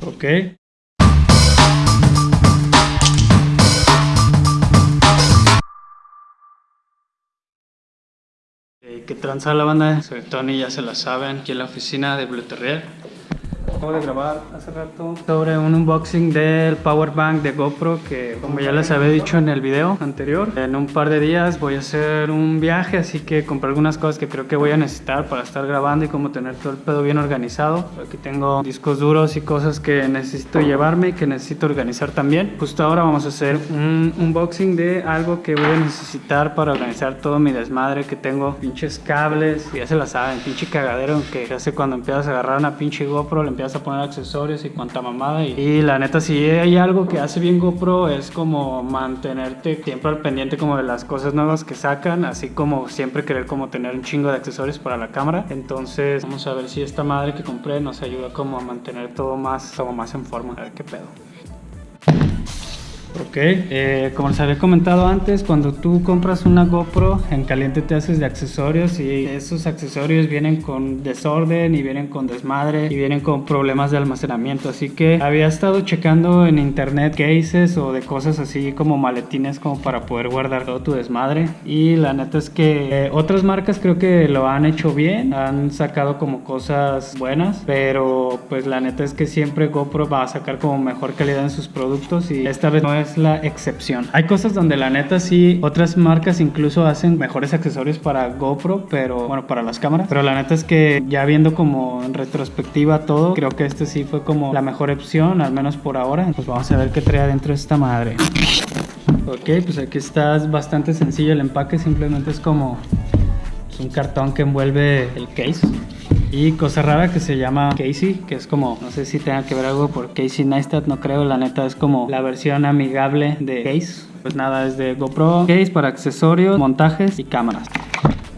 Ok. Eh, ¿Qué tranza la banda? Soy Tony, ya se la saben, aquí en la oficina de Blue Terrier. Acabo de grabar hace rato. Sobre un unboxing del power bank de GoPro que como ya les había dicho en el video anterior en un par de días voy a hacer un viaje así que compré algunas cosas que creo que voy a necesitar para estar grabando y como tener todo el pedo bien organizado. Aquí tengo discos duros y cosas que necesito llevarme y que necesito organizar también. Justo ahora vamos a hacer un unboxing de algo que voy a necesitar para organizar todo mi desmadre que tengo. Pinches cables ya se la saben pinche cagadero que hace cuando empiezas a agarrar una pinche GoPro le empiezas a poner accesorios y cuanta mamada. Y, y, la neta, si hay algo que hace bien GoPro es como mantenerte siempre al pendiente como de las cosas nuevas que sacan, así como siempre querer como tener un chingo de accesorios para la cámara. Entonces, vamos a ver si esta madre que compré nos ayuda como a mantener todo más, como más en forma. A ver qué pedo. Ok, eh, como les había comentado antes, cuando tú compras una GoPro, en caliente te haces de accesorios y esos accesorios vienen con desorden y vienen con desmadre y vienen con problemas de almacenamiento. Así que había estado checando en internet cases o de cosas así como maletines como para poder guardar todo tu desmadre. Y la neta es que eh, otras marcas creo que lo han hecho bien, han sacado como cosas buenas, pero pues la neta es que siempre GoPro va a sacar como mejor calidad en sus productos y esta vez no es la excepción. Hay cosas donde la neta sí, otras marcas incluso hacen mejores accesorios para GoPro, pero bueno, para las cámaras. Pero la neta es que ya viendo como en retrospectiva todo, creo que este sí fue como la mejor opción, al menos por ahora. Pues vamos a ver qué trae dentro de esta madre. Ok, pues aquí está bastante sencillo el empaque, simplemente es como un cartón que envuelve el case. Y cosa rara que se llama Casey, que es como, no sé si tenga que ver algo por Casey Neistat, no creo, la neta es como la versión amigable de Case. Pues nada, es de GoPro Case para accesorios, montajes y cámaras.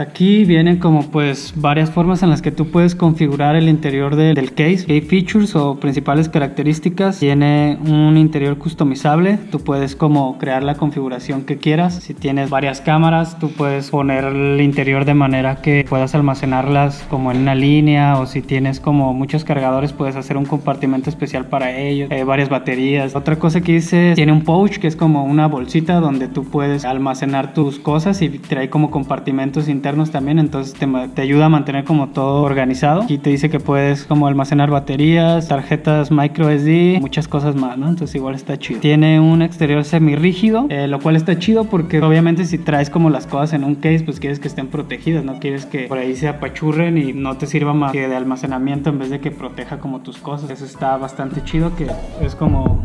Aquí vienen como pues varias formas en las que tú puedes configurar el interior de, del case. Hay features o principales características. Tiene un interior customizable. Tú puedes como crear la configuración que quieras. Si tienes varias cámaras, tú puedes poner el interior de manera que puedas almacenarlas como en una línea o si tienes como muchos cargadores puedes hacer un compartimento especial para ellos. Hay varias baterías. Otra cosa que dice tiene un pouch que es como una bolsita donde tú puedes almacenar tus cosas y trae como compartimentos internos también, entonces te, te, ayuda a mantener como todo organizado. y te dice que puedes como almacenar baterías, tarjetas micro SD, muchas cosas más, ¿no? Entonces igual está chido. Tiene un exterior semi rígido, eh, lo cual está chido porque obviamente si traes como las cosas en un case, pues quieres que estén protegidas, no quieres que por ahí se apachurren y no te sirva más que de almacenamiento en vez de que proteja como tus cosas. Eso está bastante chido, que es como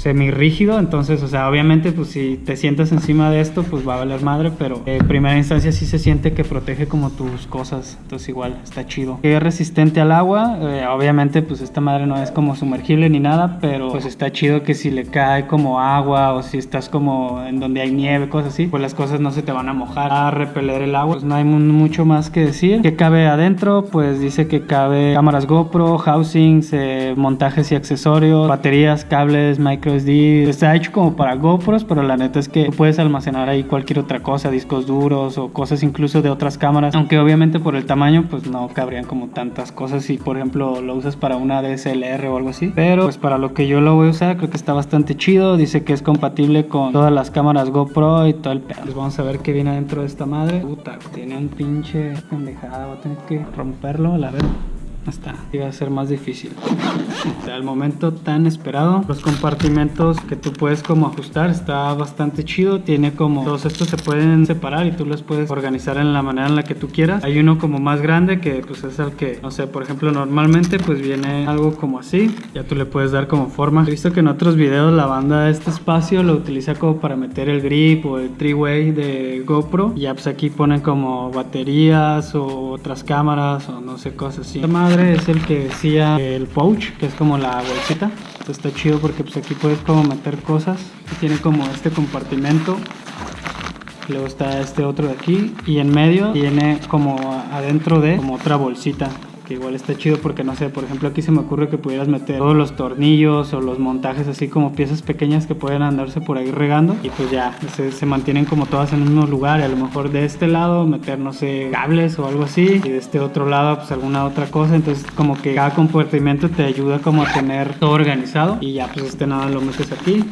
semi rígido, entonces, o sea, obviamente, pues si te sientas encima de esto, pues va a valer madre, pero en primera instancia sí se siente que protege como tus cosas, entonces igual está chido. Es resistente al agua, eh, obviamente, pues esta madre no es como sumergible ni nada, pero pues está chido que si le cae como agua o si estás como en donde hay nieve, cosas así, pues las cosas no se te van a mojar, a repeler el agua, pues no hay mucho más que decir. ¿Qué cabe adentro? Pues dice que cabe cámaras GoPro, housings, eh, montajes y accesorios, baterías, cables, micro Está hecho como para GoPros, pero la neta es que puedes almacenar ahí cualquier otra cosa, discos duros o cosas incluso de otras cámaras. Aunque obviamente por el tamaño, pues no cabrían como tantas cosas si por ejemplo lo usas para una DSLR o algo así. Pero pues para lo que yo lo voy a usar, creo que está bastante chido. Dice que es compatible con todas las cámaras GoPro y todo el pedo. Pues vamos a ver qué viene dentro de esta madre. Puta, tiene un pinche pendejada. Voy a tener que romperlo, la verdad está iba a ser más difícil. Hasta el momento tan esperado los compartimentos que tú puedes como ajustar está bastante chido. Tiene como todos estos se pueden separar y tú los puedes organizar en la manera en la que tú quieras. Hay uno como más grande que pues es el que no sé por ejemplo normalmente pues viene algo como así. Ya tú le puedes dar como forma. He visto que en otros videos la banda este espacio lo utiliza como para meter el grip o el three-way de GoPro. Y ya pues aquí ponen como baterías o otras cámaras o no sé cosas así es el que decía el pouch, que es como la bolsita. Esto está chido porque pues aquí puedes como meter cosas. tiene como este compartimento. Luego está este otro de aquí. Y en medio tiene como adentro de como otra bolsita que igual está chido porque no sé, por ejemplo aquí se me ocurre que pudieras meter todos los tornillos o los montajes así como piezas pequeñas que pueden andarse por ahí regando y pues ya se, se mantienen como todas en un mismo lugar y a lo mejor de este lado meter no sé cables o algo así y de este otro lado pues alguna otra cosa. Entonces como que cada compartimento te ayuda como a tener todo organizado y ya pues este nada lo metes aquí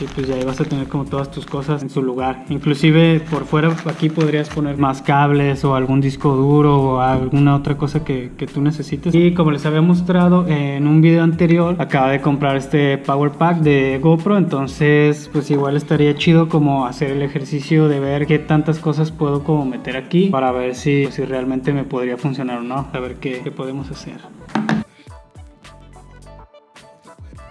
y pues ya ahí vas a tener como todas tus cosas en su lugar. Inclusive por fuera aquí podrías poner más cables o algún disco duro o alguna otra cosa que, que tú necesites. Y como les había mostrado en un video anterior acaba de comprar este power pack de GoPro entonces pues igual estaría chido como hacer el ejercicio de ver qué tantas cosas puedo como meter aquí para ver si, si realmente me podría funcionar o no. A ver qué, qué podemos hacer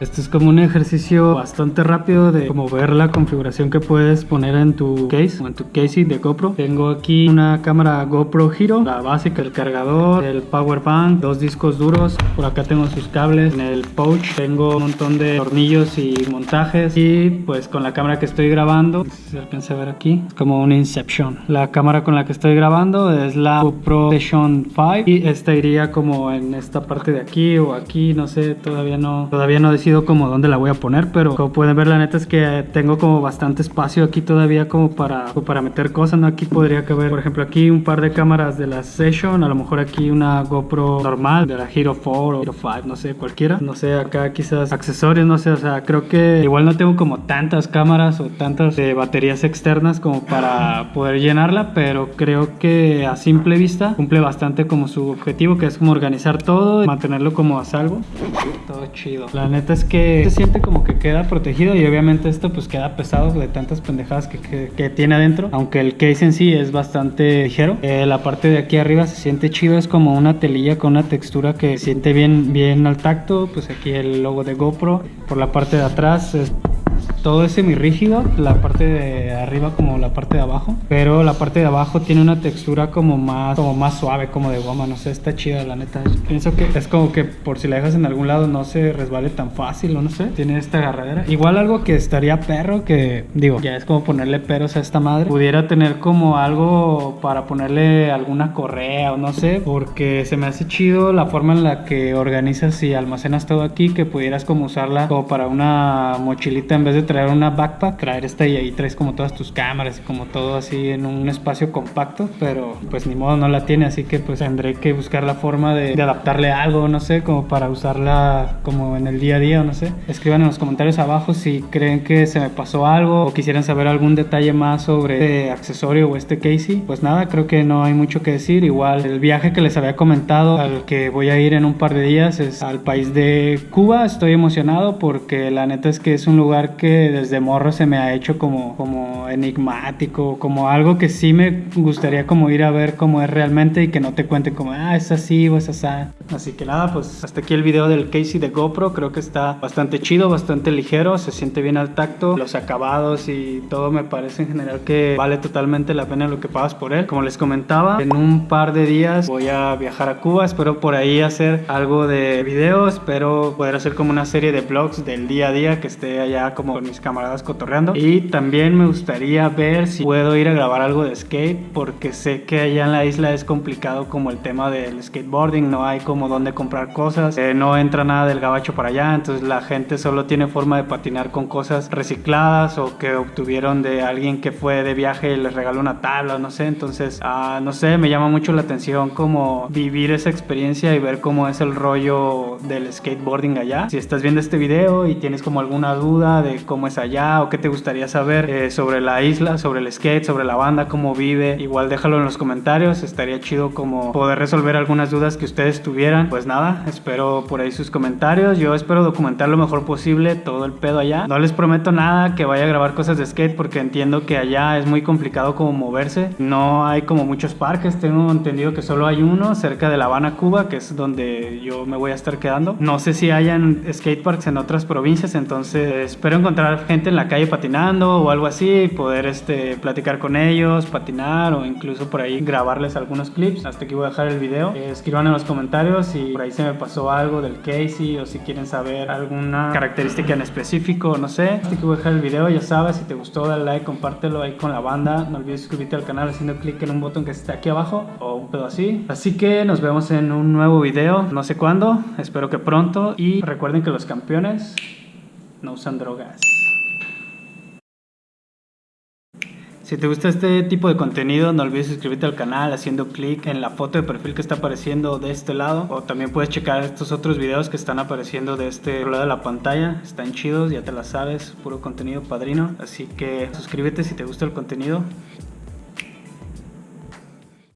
este es como un ejercicio bastante rápido de como ver la configuración que puedes poner en tu case o en tu casing de GoPro. Tengo aquí una cámara GoPro Hero, la básica, el cargador, el power bank, dos discos duros. Por acá tengo sus cables. En el pouch tengo un montón de tornillos y montajes. Y pues con la cámara que estoy grabando, se alcanza a ver aquí, es como un Inception. La cámara con la que estoy grabando es la GoPro Session 5 y esta iría como en esta parte de aquí o aquí, no sé, todavía no, todavía no como dónde la voy a poner, pero como pueden ver la neta es que tengo como bastante espacio aquí todavía como para, para meter cosas, ¿no? Aquí podría caber, por ejemplo, aquí un par de cámaras de la Session, a lo mejor aquí una GoPro normal de la Hero 4 o Hero 5, no sé, cualquiera. No sé, acá quizás accesorios, no sé, o sea, creo que igual no tengo como tantas cámaras o tantas eh, baterías externas como para poder llenarla, pero creo que a simple vista cumple bastante como su objetivo, que es como organizar todo y mantenerlo como a salvo. Todo chido. La neta es que se siente como que queda protegido y obviamente esto pues queda pesado de tantas pendejadas que, que, tiene adentro, aunque el case en sí es bastante ligero. Eh, la parte de aquí arriba se siente chido, es como una telilla con una textura que siente bien, bien al tacto, pues aquí el logo de GoPro, por la parte de atrás es todo es semi rígido, la parte de arriba como la parte de abajo, pero la parte de abajo tiene una textura como más, como más suave, como de goma, no sé, está chida la neta. Pienso que es como que por si la dejas en algún lado no se resbale tan fácil o no sé, tiene esta agarradera. Igual algo que estaría perro, que digo, ya es como ponerle peros a esta madre, pudiera tener como algo para ponerle alguna correa o no sé, porque se me hace chido la forma en la que organizas y almacenas todo aquí, que pudieras como usarla como para una mochilita en vez de traer una backpack, traer esta y ahí traes como todas tus cámaras y como todo así en un espacio compacto, pero pues ni modo no la tiene, así que pues tendré que buscar la forma de, adaptarle algo, no sé, como para usarla como en el día a día, no sé. Escriban en los comentarios abajo si creen que se me pasó algo o quisieran saber algún detalle más sobre este accesorio o este casey. Pues nada, creo que no hay mucho que decir. Igual el viaje que les había comentado al que voy a ir en un par de días es al país de Cuba. Estoy emocionado porque la neta es que es un lugar que desde morro se me ha hecho como, como enigmático, como algo que sí me gustaría como ir a ver cómo es realmente y que no te cuenten como, ah, es así o es así. Así que nada, pues hasta aquí el video del Casey de GoPro, creo que está bastante chido, bastante ligero, se siente bien al tacto, los acabados y todo me parece en general que vale totalmente la pena lo que pagas por él. Como les comentaba, en un par de días voy a viajar a Cuba, espero por ahí hacer algo de videos, espero poder hacer como una serie de vlogs del día a día que esté allá como mis camaradas cotorreando. Y también me gustaría ver si puedo ir a grabar algo de skate, porque sé que allá en la isla es complicado como el tema del skateboarding, no hay como donde comprar cosas, eh, no entra nada del gabacho para allá, entonces la gente solo tiene forma de patinar con cosas recicladas o que obtuvieron de alguien que fue de viaje y les regaló una tabla, no sé, entonces, ah, no sé, me llama mucho la atención como vivir esa experiencia y ver cómo es el rollo del skateboarding allá. Si estás viendo este video y tienes como alguna duda de cómo es allá o qué te gustaría saber eh, sobre la isla, sobre el skate, sobre la banda, cómo vive. Igual déjalo en los comentarios, estaría chido como poder resolver algunas dudas que ustedes tuvieran. Pues nada, espero por ahí sus comentarios. Yo espero documentar lo mejor posible todo el pedo allá. No les prometo nada que vaya a grabar cosas de skate porque entiendo que allá es muy complicado como moverse. No hay como muchos parques, tengo entendido que solo hay uno cerca de La Habana, Cuba, que es donde yo me voy a estar quedando. No sé si hayan skate parks en otras provincias, entonces espero encontrar gente en la calle patinando o algo así, poder este, platicar con ellos, patinar o incluso por ahí grabarles algunos clips. Hasta aquí voy a dejar el video. Escriban en los comentarios si por ahí se me pasó algo del Casey o si quieren saber alguna característica en específico, no sé. Hasta aquí voy a dejar el video, ya sabes, si te gustó dale like, compártelo ahí con la banda. No olvides suscribirte al canal haciendo clic en un botón que está aquí abajo o un pedo así. Así que nos vemos en un nuevo video, no sé cuándo, espero que pronto. Y recuerden que los campeones no usan drogas. Si te gusta este tipo de contenido, no olvides suscribirte al canal haciendo clic en la foto de perfil que está apareciendo de este lado. O también puedes checar estos otros videos que están apareciendo de este lado de la pantalla. Están chidos, ya te la sabes, puro contenido padrino. Así que suscríbete si te gusta el contenido.